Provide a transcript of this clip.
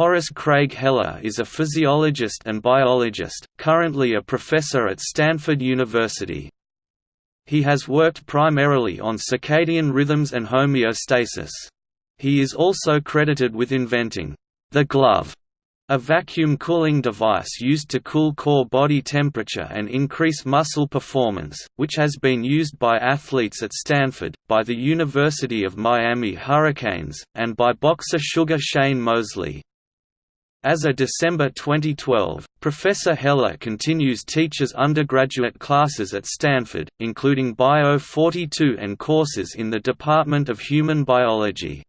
Horace Craig Heller is a physiologist and biologist, currently a professor at Stanford University. He has worked primarily on circadian rhythms and homeostasis. He is also credited with inventing the glove, a vacuum cooling device used to cool core body temperature and increase muscle performance, which has been used by athletes at Stanford, by the University of Miami Hurricanes, and by boxer Sugar Shane Mosley. As of December 2012, Professor Heller continues teaches undergraduate classes at Stanford, including Bio 42 and courses in the Department of Human Biology.